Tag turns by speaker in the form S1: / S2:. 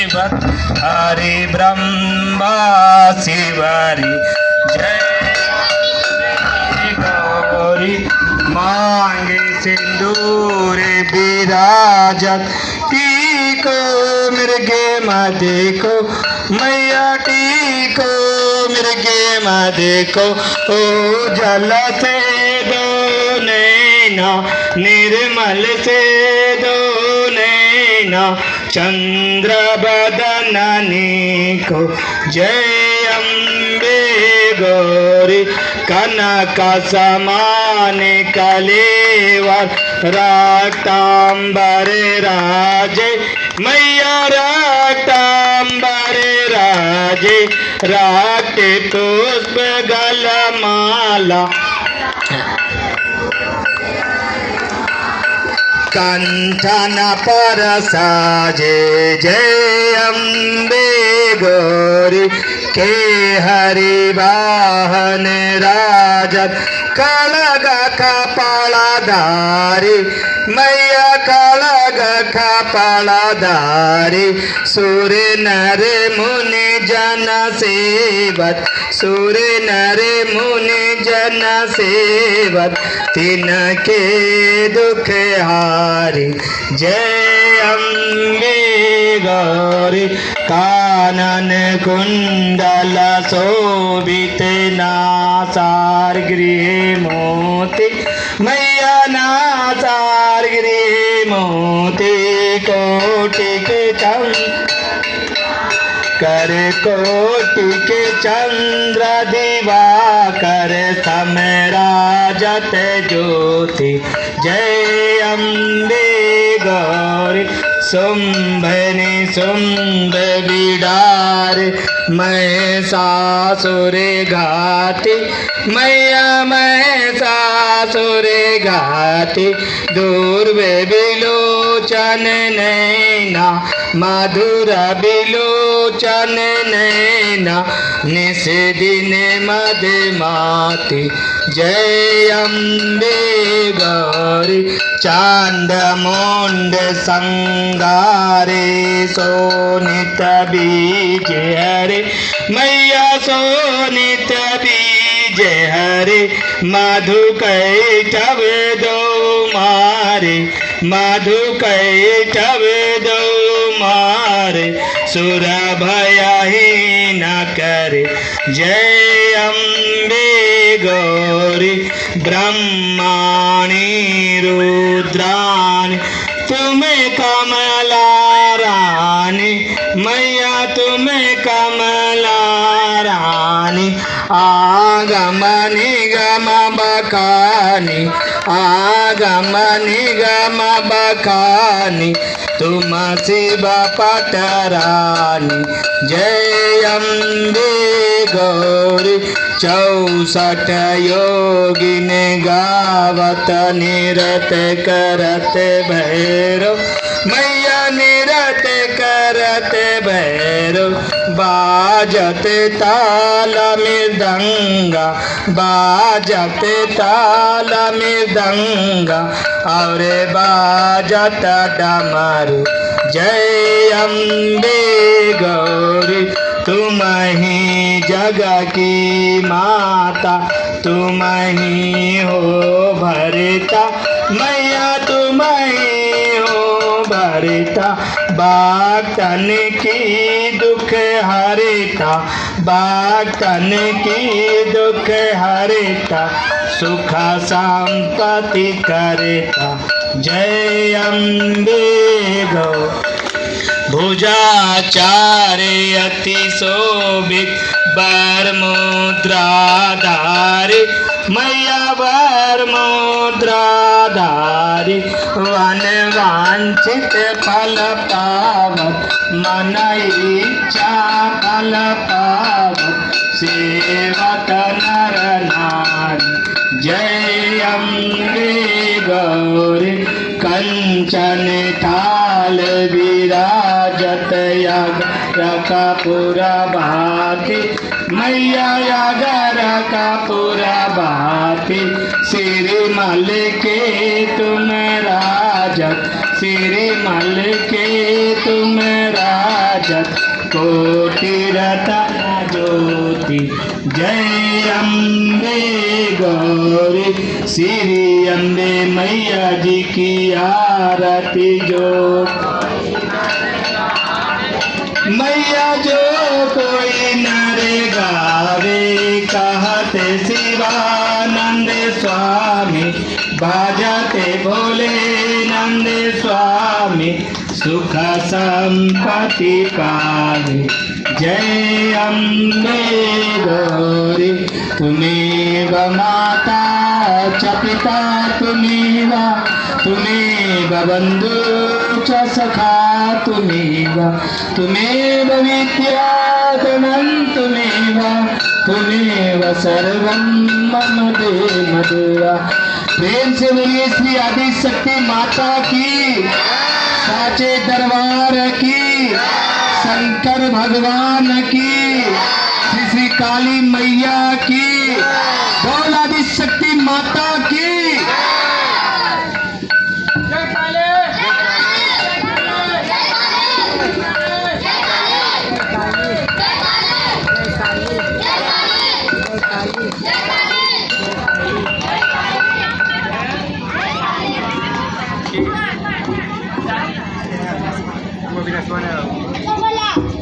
S1: सेवक हरि ब्रह्मा शिवरी। जय गौरी। मांगे सिंदूर विराजत टीको मृगे मदे को। मैया टीको मृगे मदे को। ओ जल से दो नैना, निर्मल से दो नैना। चंद्र बदननी को जय अम्बे गौरी कनक समान कलेवर राक्तांबर राजे मैया राक्तांबर राजे राक्ते पुष्प गलमाला कण्ठन परसा जे जयम्बे गौरी के हरि वाहन राजत कलग कपालाधारी, मैया कलग कपालाधारी सूर्य नर मुनि जन सेवत सूर्य नर मुनि जन सेवत तिनके दुख हारी, जय अम्बे। गौरी कानन कुंडल शोभित नासार गृह मोती मैया नासार गृह मोती कोटि के चंद कर कोटि के चंद्र दिवाकर समराजत ज्योति। जय अम्बे गौरी शुंभनि शुंभ बिडार मैं सासुर घाटी मैया मैं सासुर घाटी दूर बिलोचन नैना, मधुर बिलोचन नैना, निस दिन मद माती, जय अम्बे गौरी चाँद मुंड संगारे, सोनित बीज हरे, मैया सोनित बीज हरे, मधु कैटव दो मारे। मधु कैटव दो मारे, सुर भया ही न करे। जय अम्बे गौरी, ब्रह्माणी रुद्राणी। तुम्हें कमला रानी, मैया तुम्हें कमला रानी। आगम निगम बखानी आगम निगम बखानी तुम शिव पटरानी जय अम्बे गौरी, चौसठ योगिन गावत, निरत करत भैरव मैया निरत करत भैरव, बाजत ताल मृदंगा, बाजत ताल मृदंगा, और बाजत डमरू। जय अम्बे गौरी, तुम ही जग की माता, तुम ही हो भरता। मैया भरता बागतन की दुख हरता बागतन की दुख हरता, सुख संपत्ति करता। जय अम्बे गौ भुजाचार्य अति शोभित बर मुद्रा मुद्राधारी मैया बर मुद्राधारी वन वांछित फल पावत मन इच्छा फल पावत सेवक नर नारी, जय अम्बे गौरी। कंचन थाल विराजत यागर कपूरा भाती, मैया यागर कपूरा भाती श्रीमल के तुम राजत श्रीमल के तुम राज शत कोटि ज्योति, जय अम्बे गौरी, श्री अम्बे मैया जी की आरती जो मैया जो कोई नरे गावे, कहते शिवानंद स्वामी, बाजते भोले नंद स्वामी, सुख संपत्ति पावे। जय अम्बे गौरी तुम्हें माता च पिता तुम्हें तुम्हेव बन्धु सखा तुम्हेव तुम्हेव विद्याधनं तुम्हेव तुम्हेव सर्वं मम देवदेवा। प्रेम से बोलिए श्री आदि माता की, साचे दरबार की, शंकर भगवान की, श्री श्री काली मैया की, बोल आदि माता